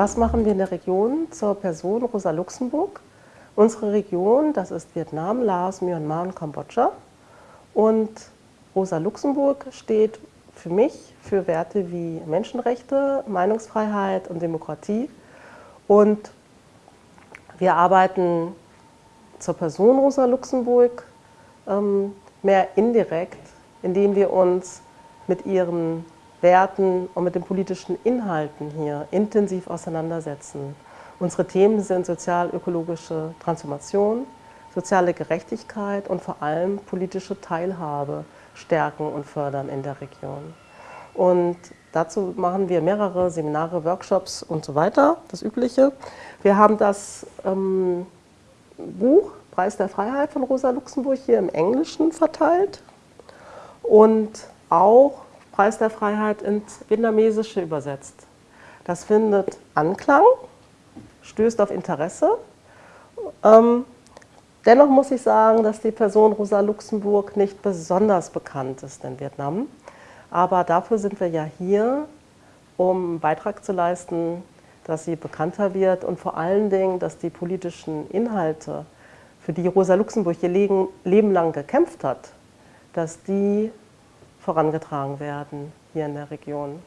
Was machen wir in der Region zur Person Rosa Luxemburg? Unsere Region, das ist Vietnam, Laos, Myanmar und Kambodscha. Und Rosa Luxemburg steht für mich für Werte wie Menschenrechte, Meinungsfreiheit und Demokratie. Und wir arbeiten zur Person Rosa Luxemburg ähm, mehr indirekt, indem wir uns mit ihren Werten und mit den politischen Inhalten hier intensiv auseinandersetzen. Unsere Themen sind sozial-ökologische Transformation, soziale Gerechtigkeit und vor allem politische Teilhabe stärken und fördern in der Region. Und dazu machen wir mehrere Seminare, Workshops und so weiter, das Übliche. Wir haben das ähm, Buch Preis der Freiheit von Rosa Luxemburg hier im Englischen verteilt und auch Preis der Freiheit ins Vietnamesische übersetzt. Das findet Anklang, stößt auf Interesse. Ähm, dennoch muss ich sagen, dass die Person Rosa Luxemburg nicht besonders bekannt ist in Vietnam. Aber dafür sind wir ja hier, um einen Beitrag zu leisten, dass sie bekannter wird und vor allen Dingen, dass die politischen Inhalte, für die Rosa Luxemburg ihr Leben lang gekämpft hat, dass die vorangetragen werden hier in der Region.